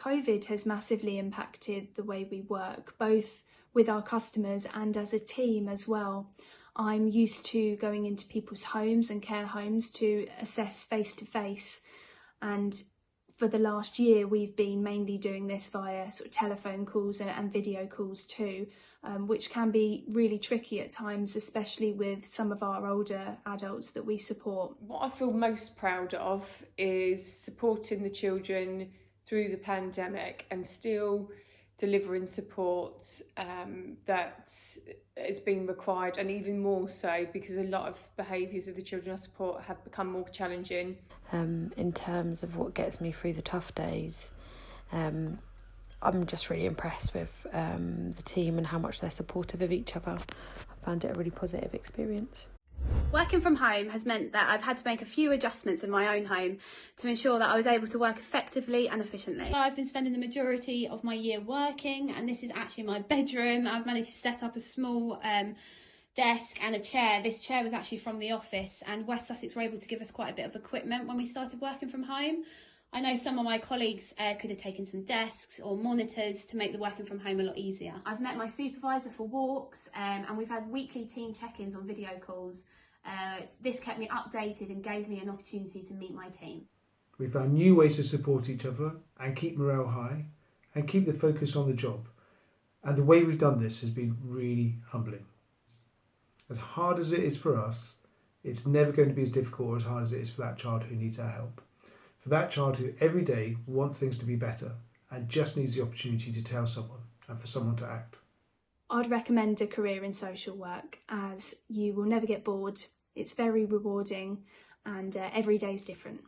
COVID has massively impacted the way we work, both with our customers and as a team as well. I'm used to going into people's homes and care homes to assess face to face and for the last year we've been mainly doing this via sort of telephone calls and, and video calls too um, which can be really tricky at times especially with some of our older adults that we support. What I feel most proud of is supporting the children through the pandemic and still delivering support um, that has been required and even more so because a lot of behaviours of the children I support have become more challenging. Um, in terms of what gets me through the tough days, um, I'm just really impressed with um, the team and how much they're supportive of each other. I found it a really positive experience. Working from home has meant that I've had to make a few adjustments in my own home to ensure that I was able to work effectively and efficiently. I've been spending the majority of my year working and this is actually my bedroom. I've managed to set up a small um, desk and a chair. This chair was actually from the office and West Sussex were able to give us quite a bit of equipment when we started working from home. I know some of my colleagues uh, could have taken some desks or monitors to make the working from home a lot easier. I've met my supervisor for walks um, and we've had weekly team check-ins on video calls uh, this kept me updated and gave me an opportunity to meet my team. We found new ways to support each other and keep morale high and keep the focus on the job. And the way we've done this has been really humbling. As hard as it is for us, it's never going to be as difficult or as hard as it is for that child who needs our help. For that child who every day wants things to be better and just needs the opportunity to tell someone and for someone to act. I'd recommend a career in social work as you will never get bored, it's very rewarding and uh, every day is different.